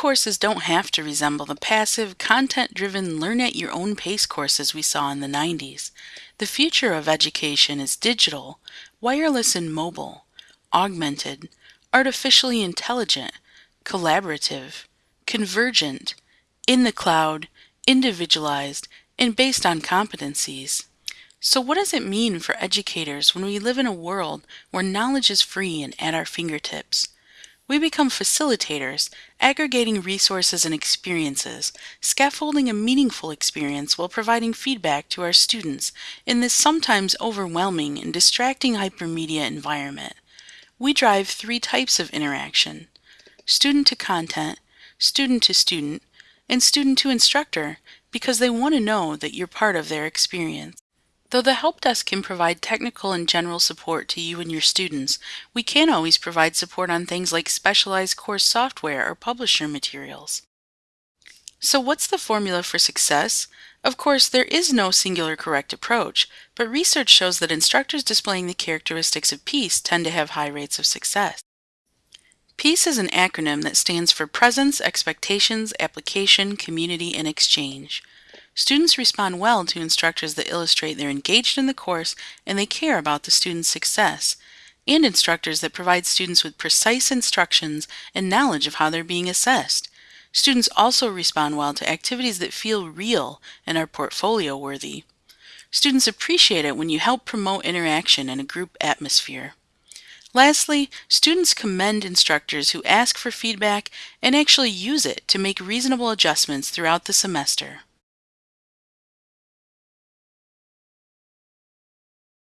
courses don't have to resemble the passive, content-driven, learn-at-your-own-pace courses we saw in the 90s. The future of education is digital, wireless and mobile, augmented, artificially intelligent, collaborative, convergent, in the cloud, individualized, and based on competencies. So what does it mean for educators when we live in a world where knowledge is free and at our fingertips? We become facilitators, aggregating resources and experiences, scaffolding a meaningful experience while providing feedback to our students in this sometimes overwhelming and distracting hypermedia environment. We drive three types of interaction, student to content, student to student, and student to instructor because they want to know that you're part of their experience. Though the Help Desk can provide technical and general support to you and your students, we can't always provide support on things like specialized course software or publisher materials. So what's the formula for success? Of course, there is no singular correct approach, but research shows that instructors displaying the characteristics of PEACE tend to have high rates of success. PEACE is an acronym that stands for Presence, Expectations, Application, Community, and Exchange. Students respond well to instructors that illustrate they're engaged in the course and they care about the student's success, and instructors that provide students with precise instructions and knowledge of how they're being assessed. Students also respond well to activities that feel real and are portfolio worthy. Students appreciate it when you help promote interaction in a group atmosphere. Lastly, students commend instructors who ask for feedback and actually use it to make reasonable adjustments throughout the semester.